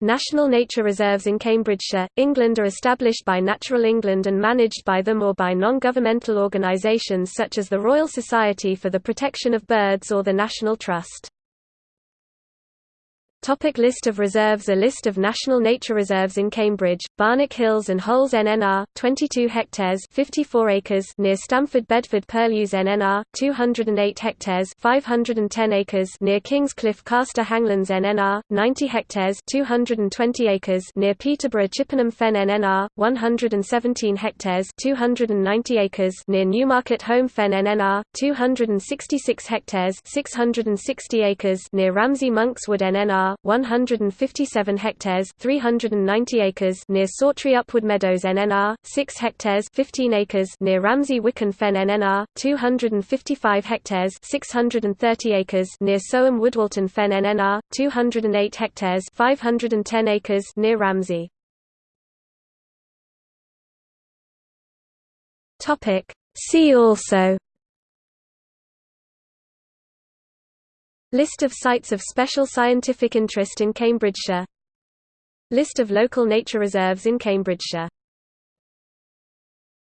National nature reserves in Cambridgeshire, England are established by Natural England and managed by them or by non-governmental organisations such as the Royal Society for the Protection of Birds or the National Trust. Topic list of reserves A list of national nature reserves in Cambridge, Barnack Hills and Holes NNR, 22 hectares 54 acres near Stamford Bedford Purlieus NNR, 208 hectares 510 acres near Kingscliff Castor Hanglands NNR, 90 hectares 220 acres near Peterborough Chippenham Fen NNR, 117 hectares 290 acres near Newmarket Holme Fen NNR, 266 hectares 660 acres near Ramsey Monkswood NNR 157 hectares 390 acres near Sawtry Upwood Meadows NNR, 6 hectares 15 acres near Ramsey Wicken Fen NNR, 255 hectares 630 acres near Soham Woodwalton Fen NNR, 208 hectares 510 acres near Ramsey. See also List of sites of special scientific interest in Cambridgeshire. List of local nature reserves in Cambridgeshire